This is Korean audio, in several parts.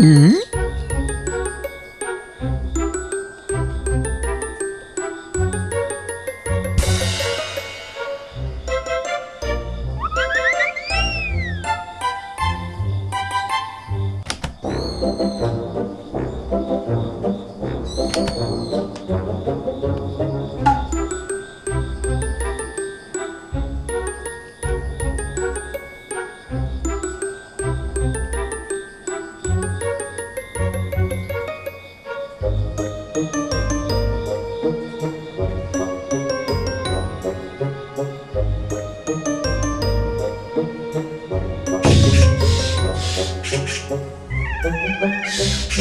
Mm-hmm.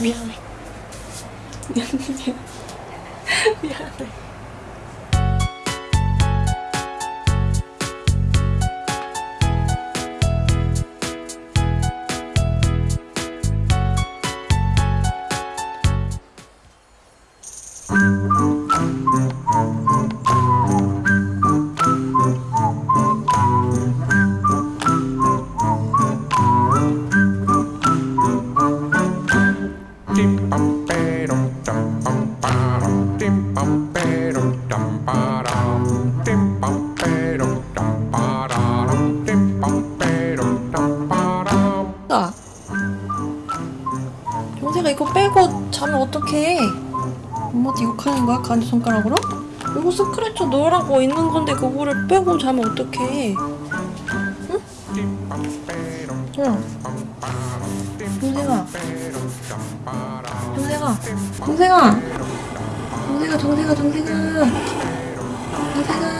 미안해. 미안해. 미안해. 아. 영세가 이거 빼고 자면 어떡해? 엄마한테 욕하는 거야? 간지 손가락으로? 이거 스크래쳐 넣으라고 있는 건데 그거를 빼고 자면 어떡해? 응? 응. 동생아. 동생아. 동생아. 동생아, 동생아, 동생아. 동생아.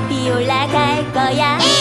높이 올라갈 거야. 에이,